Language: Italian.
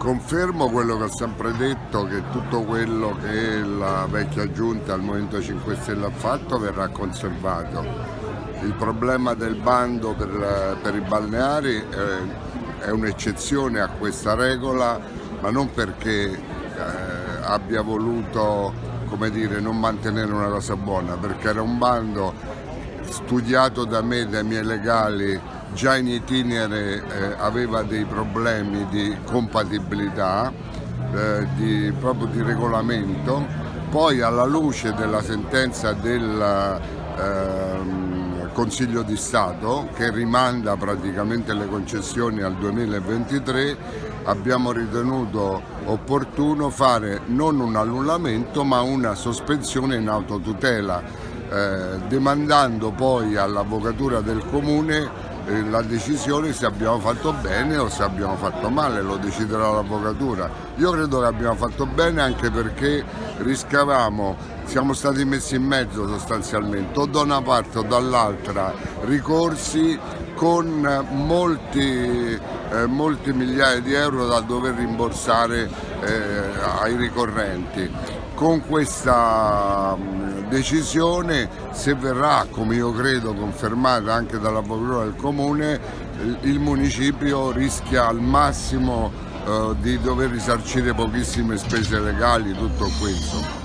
confermo quello che ho sempre detto, che tutto quello che la vecchia giunta al Movimento 5 Stelle ha fatto verrà conservato. Il problema del bando per, per i balneari eh, è un'eccezione a questa regola, ma non perché eh, abbia voluto dire, non mantenere una cosa buona, perché era un bando studiato da me, dai miei legali, già in itinere eh, aveva dei problemi di compatibilità, eh, di, proprio di regolamento, poi alla luce della sentenza del eh, Consiglio di Stato che rimanda praticamente le concessioni al 2023 abbiamo ritenuto opportuno fare non un annullamento ma una sospensione in autotutela eh, demandando poi all'avvocatura del comune eh, la decisione se abbiamo fatto bene o se abbiamo fatto male, lo deciderà l'avvocatura. Io credo che abbiamo fatto bene anche perché riscavamo, siamo stati messi in mezzo sostanzialmente, o da una parte o dall'altra, ricorsi con molti, eh, molti, migliaia di euro da dover rimborsare eh, ai ricorrenti. Con questa decisione, se verrà, come io credo, confermata anche dall'avvocatura del Comune, il municipio rischia al massimo eh, di dover risarcire pochissime spese legali, tutto questo.